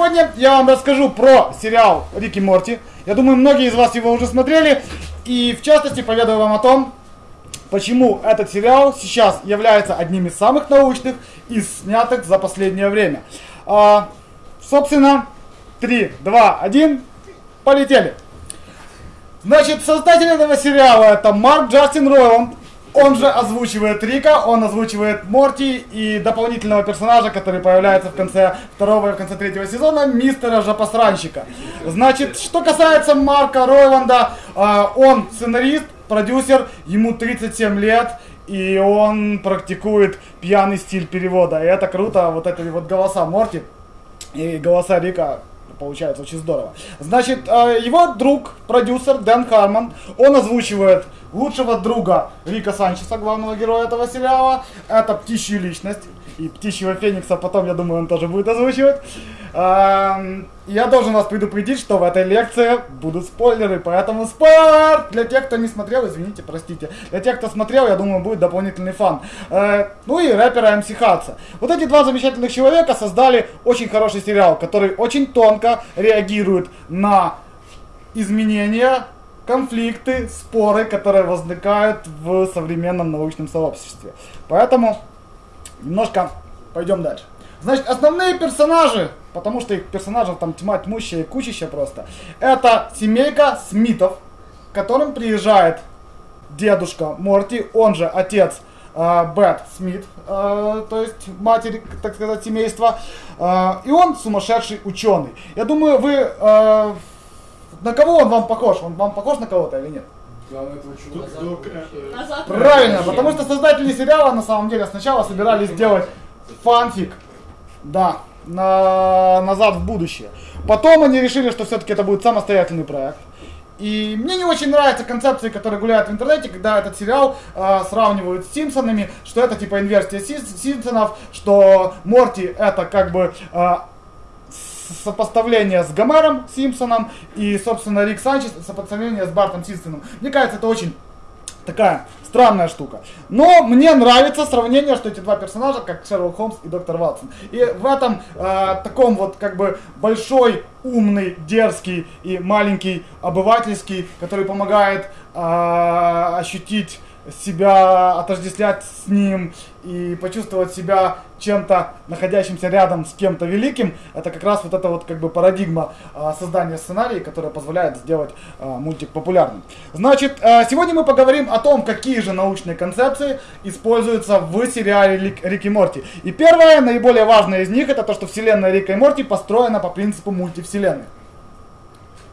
сегодня я вам расскажу про сериал Рики Морти. Я думаю, многие из вас его уже смотрели. И в частности поведаю вам о том, почему этот сериал сейчас является одним из самых научных из снятых за последнее время. А, собственно, 3, 2, 1, полетели. Значит, создатель этого сериала это Марк Джастин Ройланд. Он же озвучивает Рика, он озвучивает Морти и дополнительного персонажа, который появляется в конце второго и в конце третьего сезона, мистера Жопосранщика. Значит, что касается Марка Ройланда, а, он сценарист, продюсер, ему 37 лет, и он практикует пьяный стиль перевода. И это круто, вот эти вот голоса Морти и голоса Рика получается очень здорово. Значит, э, его друг, продюсер Дэн Хармон, он озвучивает лучшего друга Рика Санчеса, главного героя этого сериала. Это птичья личность. И птичьего феникса потом, я думаю, он тоже будет озвучивать. Эм, я должен вас предупредить, что в этой лекции будут спойлеры, поэтому спойлер! Для тех, кто не смотрел, извините, простите. Для тех, кто смотрел, я думаю, будет дополнительный фан. Э, ну и рэпера МС Хатса. Вот эти два замечательных человека создали очень хороший сериал, который очень тонко реагирует на изменения конфликты, споры, которые возникают в современном научном сообществе. Поэтому немножко пойдем дальше. Значит, основные персонажи, потому что их персонажев там тьма тьмущая и кучища просто, это семейка Смитов, к которым приезжает дедушка Морти, он же отец э, Бет Смит, э, то есть матери, так сказать, семейства, э, и он сумасшедший ученый. Я думаю, вы э, на кого он вам похож? Он вам похож на кого-то или нет? Правильно, потому что создатели сериала на самом деле сначала собирались сделать фанфик, да, на, назад в будущее. Потом они решили, что все-таки это будет самостоятельный проект. И мне не очень нравятся концепции, которые гуляют в интернете, когда этот сериал э, сравнивают с Симпсонами, что это типа инверсия Симпсонов, что Морти это как бы э, сопоставление с Гомером Симпсоном и, собственно, Рик Санчес сопоставление с Бартом Симпсоном. Мне кажется, это очень такая странная штука. Но мне нравится сравнение, что эти два персонажа, как Шерлок Холмс и доктор Ватсон. И в этом э, таком вот как бы большой, умный, дерзкий и маленький обывательский, который помогает э, ощутить себя отождествлять с ним и почувствовать себя чем-то находящимся рядом с кем-то великим, это как раз вот эта вот как бы парадигма а, создания сценария, которая позволяет сделать а, мультик популярным. Значит, а, сегодня мы поговорим о том, какие же научные концепции используются в сериале Рик, Рик и Морти. И первое, наиболее важное из них, это то, что вселенная Рика и Морти построена по принципу мультивселенной.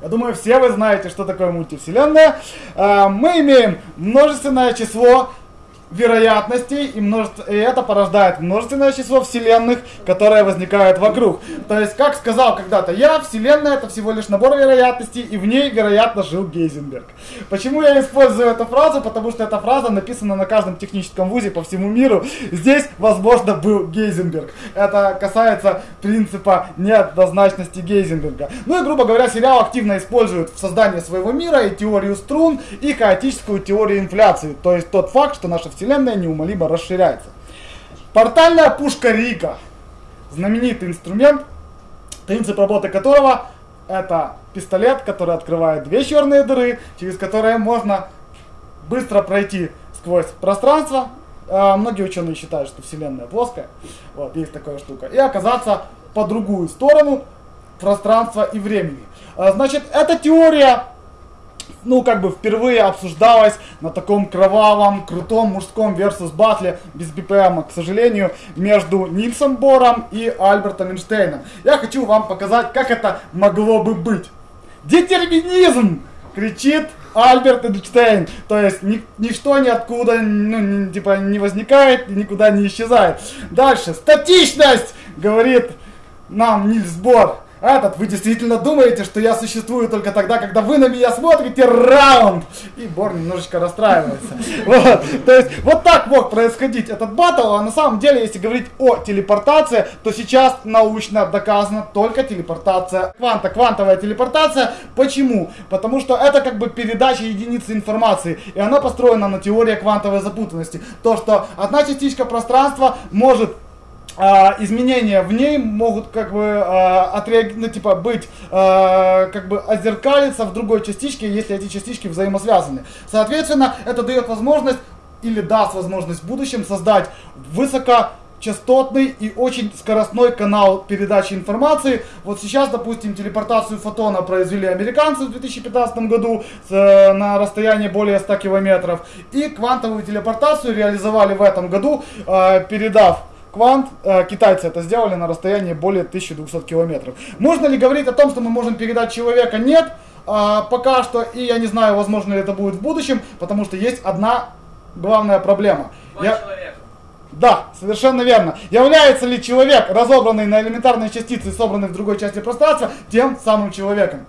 Я думаю, все вы знаете, что такое мультивселенная. А, мы имеем множественное число вероятностей, и, множество, и это порождает множественное число вселенных, которые возникают вокруг. То есть, как сказал когда-то я, вселенная это всего лишь набор вероятностей, и в ней, вероятно, жил Гейзенберг. Почему я использую эту фразу? Потому что эта фраза написана на каждом техническом вузе по всему миру. Здесь, возможно, был Гейзенберг. Это касается принципа неоднозначности Гейзенберга. Ну и, грубо говоря, сериал активно использует в создании своего мира и теорию струн, и хаотическую теорию инфляции. То есть тот факт, что наша вселенная неумолимо расширяется. Портальная пушка Рика. Знаменитый инструмент, принцип работы которого это пистолет, который открывает две черные дыры, через которые можно быстро пройти сквозь пространство. А, многие ученые считают, что Вселенная плоская. Вот, есть такая штука. И оказаться по другую сторону пространства и времени. А, значит, эта теория ну, как бы впервые обсуждалось на таком кровавом, крутом мужском versus батле без BPM, к сожалению, между Нильсом Бором и Альбертом Эйнштейном. Я хочу вам показать, как это могло бы быть. Детерминизм! Кричит Альберт Эйнштейн. То есть ни, ничто ниоткуда ну, ни, типа, не возникает и никуда не исчезает. Дальше. Статичность! Говорит нам Нильс Бор. Этот, вы действительно думаете, что я существую только тогда, когда вы на меня смотрите раунд? И Бор немножечко расстраивается. Вот. То есть, вот так мог происходить этот батл, а на самом деле, если говорить о телепортации, то сейчас научно доказана только телепортация кванта, квантовая телепортация. Почему? Потому что это как бы передача единицы информации, и она построена на теории квантовой запутанности. То, что одна частичка пространства может изменения в ней могут как бы а, отреаг... ну, типа быть а, как бы озеркалиться в другой частичке, если эти частички взаимосвязаны. Соответственно, это дает возможность или даст возможность в будущем создать высокочастотный и очень скоростной канал передачи информации. Вот сейчас, допустим, телепортацию фотона произвели американцы в 2015 году с, э, на расстоянии более 100 километров. И квантовую телепортацию реализовали в этом году, э, передав квант, э, китайцы это сделали на расстоянии более 1200 километров. Можно ли говорить о том, что мы можем передать человека? Нет. А, пока что, и я не знаю, возможно ли это будет в будущем, потому что есть одна главная проблема. Я... Да, совершенно верно. Является ли человек, разобранный на элементарные частицы, собранный в другой части пространства, тем самым человеком?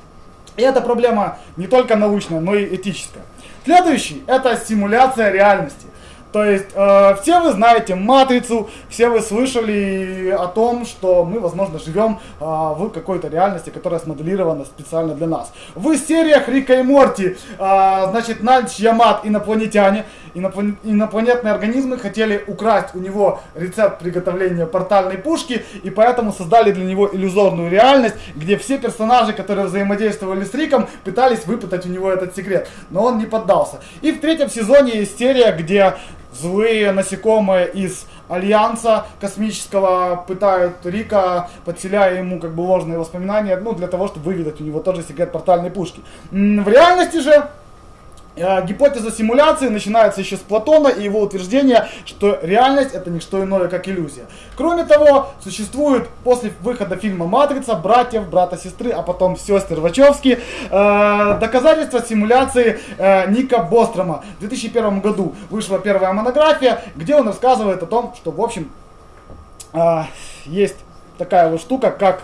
И эта проблема не только научная, но и этическая. Следующий – это симуляция реальности. То есть э, все вы знаете матрицу, все вы слышали о том, что мы, возможно, живем э, в какой-то реальности, которая смоделирована специально для нас. В сериях Рика и Морти, э, значит, Нальч Ямат, инопланетяне, иноплан... инопланетные организмы хотели украсть у него рецепт приготовления портальной пушки, и поэтому создали для него иллюзорную реальность, где все персонажи, которые взаимодействовали с Риком, пытались выпытать у него этот секрет, но он не поддался. И в третьем сезоне есть серия, где злые насекомые из Альянса космического пытают Рика, подселяя ему как бы ложные воспоминания, ну, для того, чтобы выведать у него тоже секрет портальной пушки. В реальности же гипотеза симуляции начинается еще с Платона и его утверждения, что реальность это не что иное, как иллюзия. Кроме того, существует после выхода фильма «Матрица» братьев, брата-сестры, а потом сестер Вачовски, э, доказательства симуляции э, Ника Бострома. В 2001 году вышла первая монография, где он рассказывает о том, что, в общем, э, есть такая вот штука, как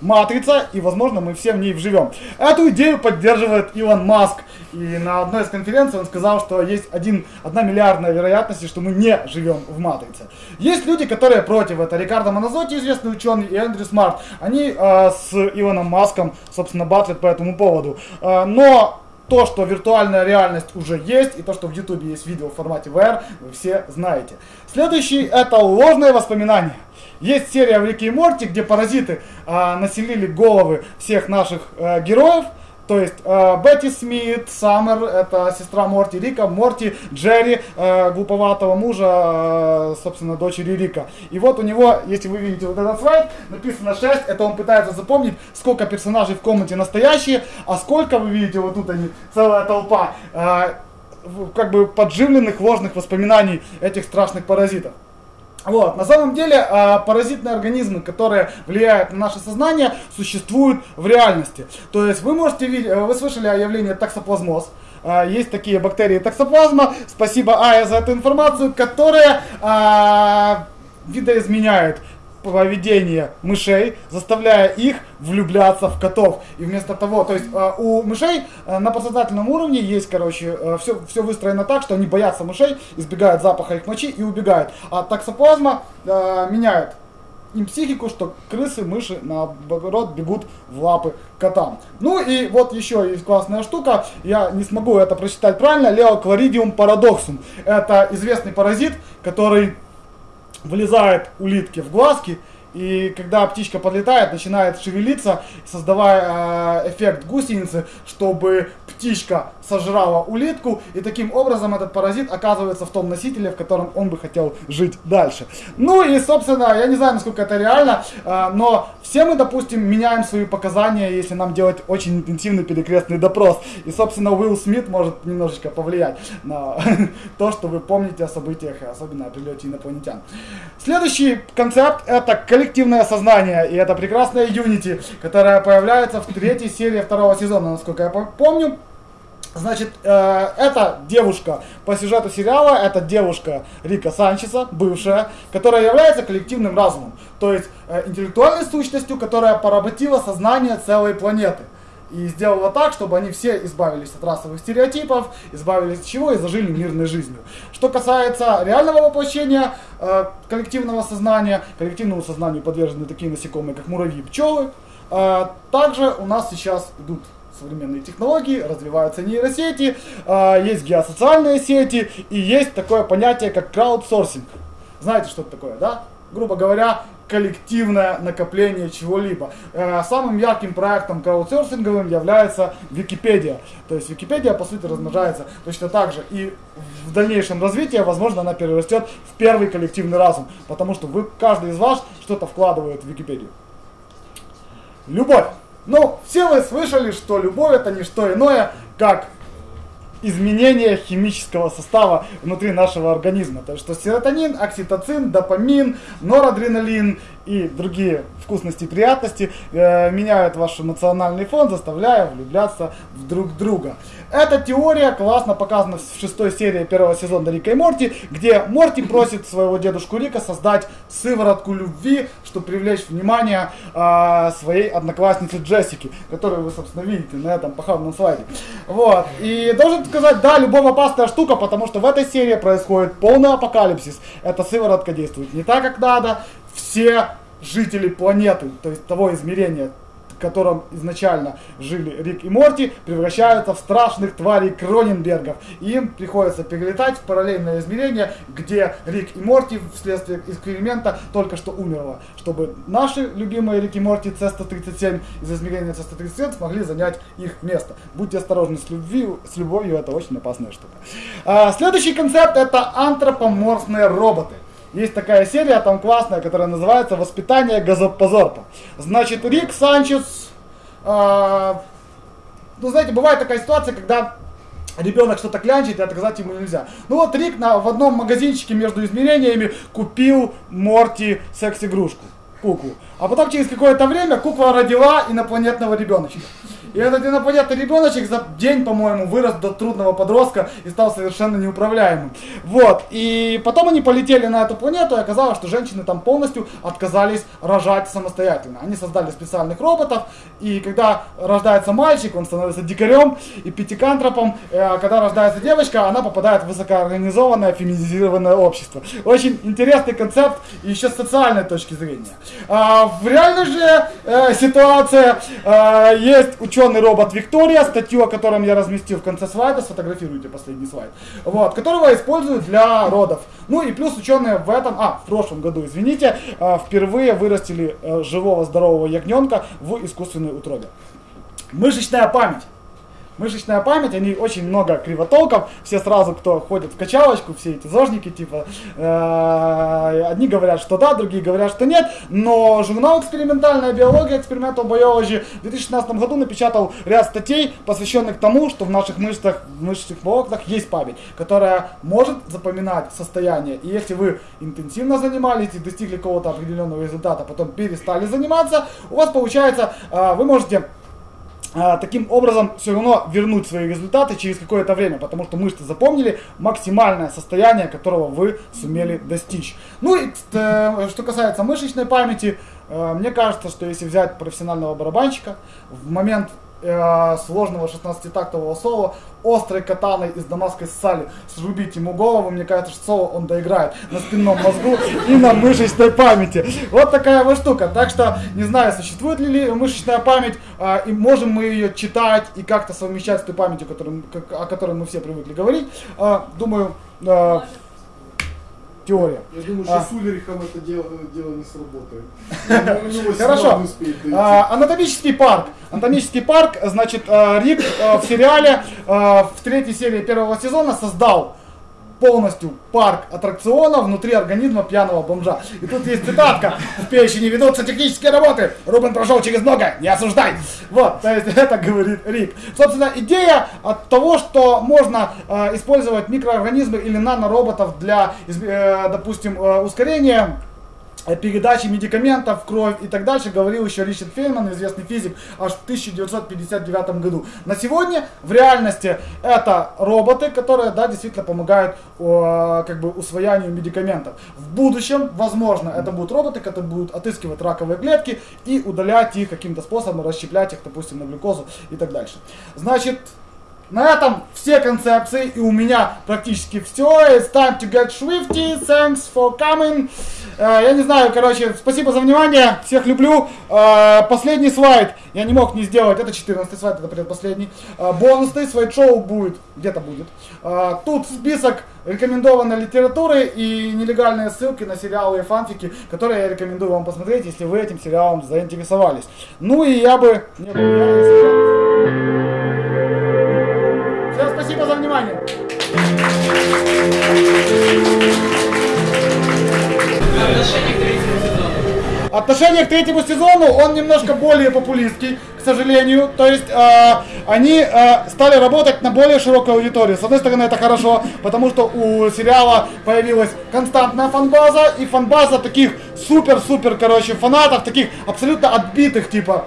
матрица, и, возможно, мы все в ней вживем. Эту идею поддерживает Илон Маск. И на одной из конференций он сказал, что есть один, одна миллиардная вероятность, что мы не живем в матрице. Есть люди, которые против. Это Рикардо Моназотти, известный ученый, и Эндрю Смарт. Они э, с Илоном Маском, собственно, батлят по этому поводу. Э, но то, что виртуальная реальность уже есть, и то, что в YouTube есть видео в формате VR, вы все знаете. Следующий это ложные воспоминания. Есть серия в Рике и Морти, где паразиты а, населили головы всех наших а, героев. То есть э, Бетти Смит, Саммер, это сестра Морти Рика, Морти, Джерри, э, глуповатого мужа, э, собственно, дочери Рика. И вот у него, если вы видите вот этот слайд, написано 6, это он пытается запомнить, сколько персонажей в комнате настоящие, а сколько, вы видите, вот тут они, целая толпа, э, как бы подживленных ложных воспоминаний этих страшных паразитов. Вот. На самом деле э, паразитные организмы, которые влияют на наше сознание, существуют в реальности. То есть вы можете видеть, э, вы слышали о явлении таксоплазмоз. Э, есть такие бактерии таксоплазма. Спасибо Ая за эту информацию, которая э, видоизменяет поведение мышей, заставляя их влюбляться в котов. И вместо того, то есть э, у мышей э, на подсознательном уровне есть, короче, все, все выстроено так, что они боятся мышей, избегают запаха их мочи и убегают. А таксоплазма меняет им психику, что крысы, мыши, наоборот, бегут в лапы котам. Ну и вот еще есть классная штука, я не смогу это прочитать правильно, Леокларидиум парадоксум. Это известный паразит, который влезает улитки в глазки, и когда птичка подлетает, начинает шевелиться, создавая э, эффект гусеницы, чтобы птичка сожрала улитку, и таким образом этот паразит оказывается в том носителе, в котором он бы хотел жить дальше. Ну и, собственно, я не знаю, насколько это реально, э, но все мы, допустим, меняем свои показания, если нам делать очень интенсивный перекрестный допрос. И, собственно, Уилл Смит может немножечко повлиять на то, что вы помните о событиях, особенно о прилете инопланетян. Следующий концепт это коллективное сознание, и это прекрасная Unity, которая появляется в третьей серии второго сезона, насколько я помню. Значит, э, эта девушка по сюжету сериала, это девушка Рика Санчеса, бывшая, которая является коллективным разумом. То есть э, интеллектуальной сущностью, которая поработила сознание целой планеты. И сделала так, чтобы они все избавились от расовых стереотипов, избавились от чего и зажили мирной жизнью. Что касается реального воплощения э, коллективного сознания, коллективному сознанию подвержены такие насекомые, как муравьи и пчелы. Э, также у нас сейчас идут современные технологии, развиваются нейросети, э, есть геосоциальные сети и есть такое понятие, как краудсорсинг. Знаете, что это такое, да? Грубо говоря, коллективное накопление чего-либо. Э, самым ярким проектом краудсерфинговым является Википедия. То есть Википедия, по сути, размножается точно так же. И в дальнейшем развитии, возможно, она перерастет в первый коллективный разум. Потому что вы, каждый из вас что-то вкладывает в Википедию. Любовь. Ну, все вы слышали, что любовь это не что иное, как изменение химического состава внутри нашего организма. То есть, что серотонин, окситоцин, допамин, норадреналин и другие вкусности и приятности э, меняют ваш эмоциональный фон, заставляя влюбляться в друг друга. Эта теория классно показана в шестой серии первого сезона Рика и Морти, где Морти просит своего дедушку Рика создать сыворотку любви, чтобы привлечь внимание э, своей одноклассницы Джессики, которую вы, собственно, видите на этом похабном слайде. Вот. И должен сказать, да, любовь опасная штука, потому что в этой серии происходит полный апокалипсис. Эта сыворотка действует не так, как надо, все жители планеты, то есть того измерения, котором изначально жили Рик и Морти, превращаются в страшных тварей Кроненбергов. И им приходится перелетать в параллельное измерение, где Рик и Морти вследствие эксперимента только что умерло. Чтобы наши любимые Рик и Морти C-137 из измерения C-137 смогли занять их место. Будьте осторожны с, любви, с любовью, это очень опасная штука. А, следующий концепт это антропоморфные роботы. Есть такая серия там классная, которая называется «Воспитание газопозорпа». Значит, Рик Санчес, э, ну знаете, бывает такая ситуация, когда ребенок что-то клянчит, и отказать ему нельзя. Ну вот Рик на, в одном магазинчике между измерениями купил Морти секс-игрушку, куклу. А потом через какое-то время кукла родила инопланетного ребеночка. И этот инопланетный ребеночек за день, по-моему, вырос до трудного подростка и стал совершенно неуправляемым. Вот. И потом они полетели на эту планету, и оказалось, что женщины там полностью отказались рожать самостоятельно. Они создали специальных роботов, и когда рождается мальчик, он становится дикарем и пятикантропом. А когда рождается девочка, она попадает в высокоорганизованное, феминизированное общество. Очень интересный концепт, еще с социальной точки зрения. А, в реальной же э, ситуации э, есть ученые, ученый робот Виктория, статью, о котором я разместил в конце слайда, сфотографируйте последний слайд, вот, которого используют для родов. Ну и плюс ученые в этом, а, в прошлом году, извините, э, впервые вырастили э, живого здорового ягненка в искусственной утробе. Мышечная память мышечная память, они очень много кривотолков, все сразу, кто ходит в качалочку, все эти зожники, типа, э, одни говорят, что да, другие говорят, что нет, но журнал «Экспериментальная биология» Experimental Biology в 2016 году напечатал ряд статей, посвященных тому, что в наших мышцах, в мышечных волокнах есть память, которая может запоминать состояние, и если вы интенсивно занимались и достигли какого-то определенного результата, потом перестали заниматься, у вас получается, э, вы можете таким образом все равно вернуть свои результаты через какое-то время, потому что мышцы запомнили максимальное состояние, которого вы сумели достичь. Ну и э, что касается мышечной памяти, э, мне кажется, что если взять профессионального барабанщика, в момент э, сложного 16-тактового соло, острой катаной из дамасской стали срубить ему голову, мне кажется, что соло он доиграет на спинном мозгу и на мышечной памяти. Вот такая вот штука. Так что, не знаю, существует ли мышечная память, э, и можем мы ее читать и как-то совмещать с той памятью, о которой мы все привыкли говорить. Э, думаю, э, теория. Я думаю, что а. с Ульрихом это дело, дело не сработает. Хорошо. А, анатомический парк. Анатомический парк, значит, а, Рик а, в сериале в третьей серии первого сезона создал полностью парк аттракционов внутри организма пьяного бомжа. И тут есть цитатка. В печени ведутся технические работы. Рубен прошел через много, не осуждай. Вот, то есть это говорит Рик. Собственно, идея от того, что можно э, использовать микроорганизмы или нанороботов для, э, допустим, э, ускорения передачи медикаментов в кровь и так дальше, говорил еще Ричард Фейнман, известный физик, аж в 1959 году. На сегодня в реальности это роботы, которые, да, действительно помогают о, как бы усвоянию медикаментов. В будущем, возможно, это будут роботы, которые будут отыскивать раковые клетки и удалять их каким-то способом, расщеплять их, допустим, на глюкозу и так дальше. Значит, на этом все концепции, и у меня практически все. It's time to get swifty. Thanks for coming. Э, я не знаю, короче, спасибо за внимание, всех люблю. Э, последний слайд я не мог не сделать, это 14 слайд, это предпоследний. Э, бонусный слайд-шоу будет, где-то будет. Э, тут список рекомендованной литературы и нелегальные ссылки на сериалы и фанфики, которые я рекомендую вам посмотреть, если вы этим сериалом заинтересовались. Ну и я бы не был я, внимание. Отношение к третьему сезону. Отношение к третьему сезону, он немножко более популистский, к сожалению. То есть э, они э, стали работать на более широкую аудиторию. С одной стороны, это хорошо, потому что у сериала появилась константная фанбаза, и фанбаза таких супер-супер, короче, фанатов, таких абсолютно отбитых, типа,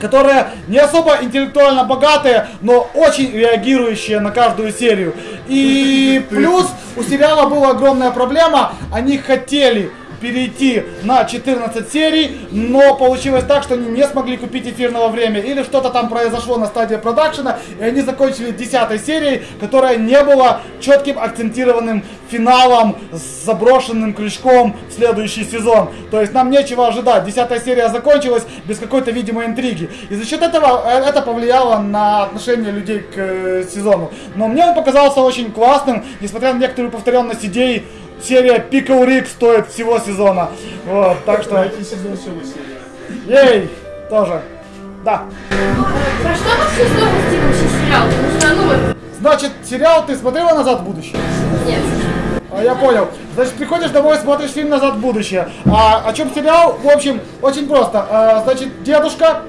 которые не особо интеллектуально богатые, но очень реагирующие на каждую серию. И плюс у сериала была огромная проблема, они хотели перейти на 14 серий, но получилось так, что они не смогли купить эфирного времени, или что-то там произошло на стадии продакшена, и они закончили 10 серией, которая не была четким акцентированным финалом с заброшенным крючком в следующий сезон. То есть нам нечего ожидать. Десятая серия закончилась без какой-то видимой интриги. И за счет этого э, это повлияло на отношение людей к э, сезону. Но мне он показался очень классным, несмотря на некоторую повторенность идей. Серия Pickle Rick стоит всего сезона. Вот, так что... Сезон всего серия. Ей! Тоже. Да. Про что вообще сложности вообще сериал? Потому что, ну вот, Значит, сериал ты смотрела «Назад в будущее»? нет. А, Я понял. Значит, приходишь домой, смотришь фильм «Назад в будущее». А о чем сериал? В общем, очень просто. А, значит, дедушка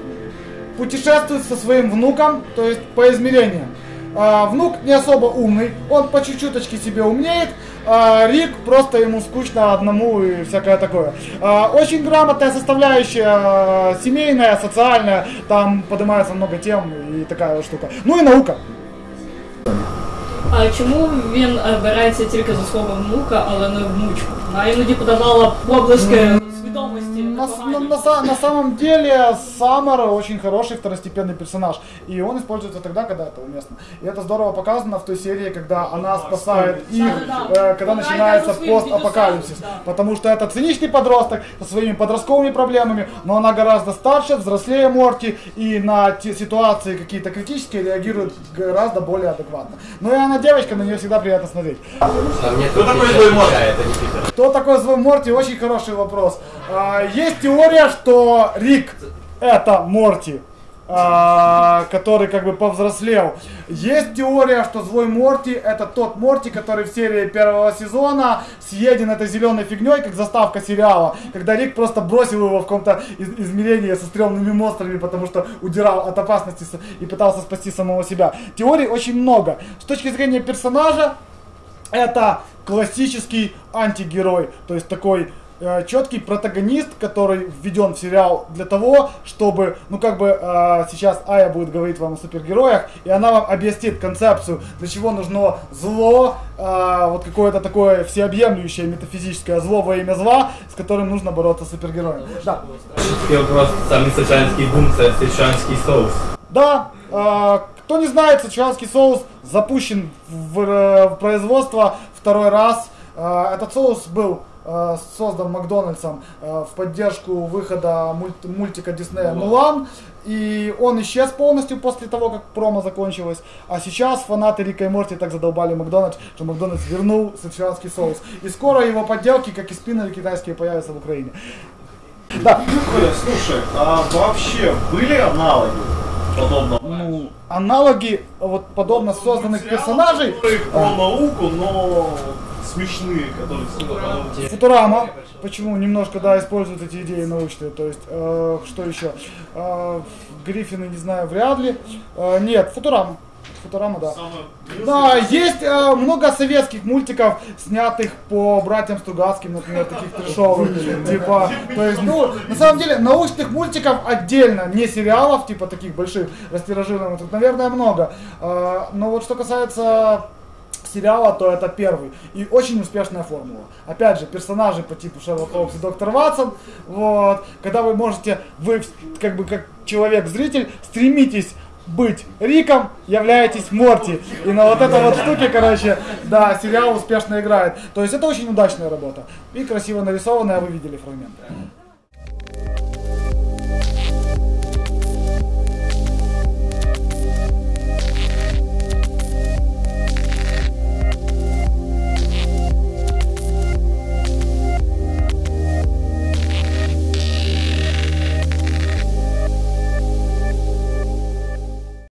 путешествует со своим внуком, то есть по измерениям. А, внук не особо умный, он по чуть-чуточке себе умнеет, а Рик просто ему скучно одному и всякое такое. А, очень грамотная составляющая, а, семейная, социальная, там поднимается много тем и такая вот штука. Ну и наука. А чому він е, береться тільки за слово внука, але не внучку? Вона іноді подавала проблиски свідомості. На, на- непогані. на са- на самом деле Саммер очень хороший второстепенный персонаж. И он используется тогда, когда это уместно. И это здорово показано в той серии, когда она спасает их, Да-да-да. э, когда Она начинается идет со своим постапокалипсис. дедусом, да. Потому что это циничный подросток со своими подростковыми проблемами, но она гораздо старше, взрослее Морти, и на те ситуации какие-то критические реагирует гораздо более адекватно. Ну и она девочка, на нее всегда приятно смотреть. А мне Кто такой злой Морти? Это не Питер. Кто такой злой Морти? Очень хороший вопрос. А, есть теория, что Рик это Морти. а, который как бы повзрослел. Есть теория, что злой Морти это тот Морти, который в серии первого сезона съеден этой зеленой фигней, как заставка сериала, когда Рик просто бросил его в каком-то из- измерении со стрёмными монстрами, потому что удирал от опасности и пытался спасти самого себя. Теорий очень много. С точки зрения персонажа, это классический антигерой, то есть такой э, четкий протагонист, который введен в сериал для того, чтобы, ну как бы э, сейчас Ая будет говорить вам о супергероях, и она вам объяснит концепцию, для чего нужно зло, э, вот какое-то такое всеобъемлющее метафизическое зло во имя зла, с которым нужно бороться супергероем. Да. Самий сичанський бум, це сичанський соус. Да, э, кто не знает, сычуанский соус запущен в, э, в производство второй раз. Э, этот соус был создан Макдональдсом э, в поддержку выхода мульт- мультика Диснея «Мулан». И он исчез полностью после того, как промо закончилось. А сейчас фанаты Рика и Морти так задолбали Макдональдс, что Макдональдс вернул сычуанский соус. И скоро его подделки, как и спиннеры китайские, появятся в Украине. Да, слушай, а вообще были аналоги подобного? ну, аналоги вот подобно созданных персонажей. Которые про науку, но смешные, которые ну, Футурама. Почему немножко, да, используют эти идеи научные. То есть, э, что еще? Э, Гриффины, не знаю, вряд ли. Э, нет, Футурама. Футурама, да. Да, есть э, много советских мультиков, снятых по братьям Стругацким, например, таких трешовых, типа, то есть, ну, на самом деле, научных мультиков отдельно, не сериалов, типа, таких больших, растиражированных, тут, наверное, много, Э, но вот что касается сериала, то это первый. И очень успешная формула. Опять же, персонажи по типу Шерлок Холмс и Доктор Ватсон. Вот. Когда вы можете, вы как бы как человек-зритель, стремитесь быть Риком, являетесь Морти. И на вот этой вот штуке, короче, да, сериал успешно играет. То есть это очень удачная работа. И красиво нарисованная, вы видели фрагменты.